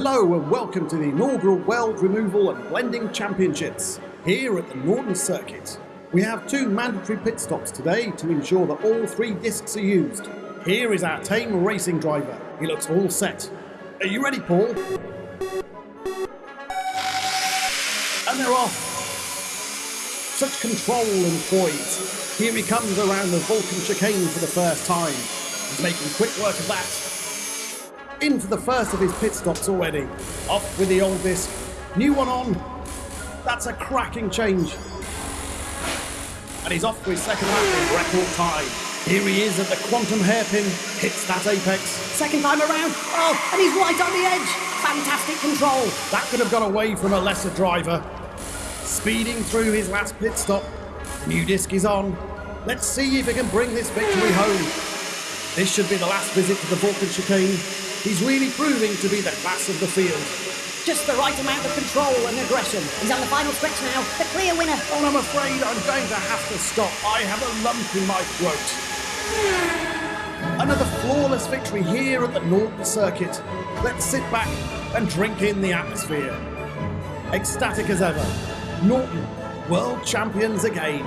Hello and welcome to the inaugural Weld Removal and Blending Championships here at the Norton Circuit. We have two mandatory pit stops today to ensure that all three discs are used. Here is our tame racing driver. He looks all set. Are you ready, Paul? And they're off. Such control and poise. Here he comes around the Vulcan chicane for the first time. He's making quick work of that. In for the first of his pit stops already. Off with the old disc. New one on. That's a cracking change. And he's off for his second lap in record time. Here he is at the quantum hairpin. Hits that apex. Second time around. Oh, and he's right on the edge. Fantastic control. That could have got away from a lesser driver. Speeding through his last pit stop. New disc is on. Let's see if he can bring this victory home. This should be the last visit to the Vulcan chicane. He's really proving to be the class of the field. Just the right amount of control and aggression. He's on the final stretch now. The clear winner. And I'm afraid I'm going to have to stop. I have a lump in my throat. Another flawless victory here at the Norton Circuit. Let's sit back and drink in the atmosphere. Ecstatic as ever. Norton, world champions again.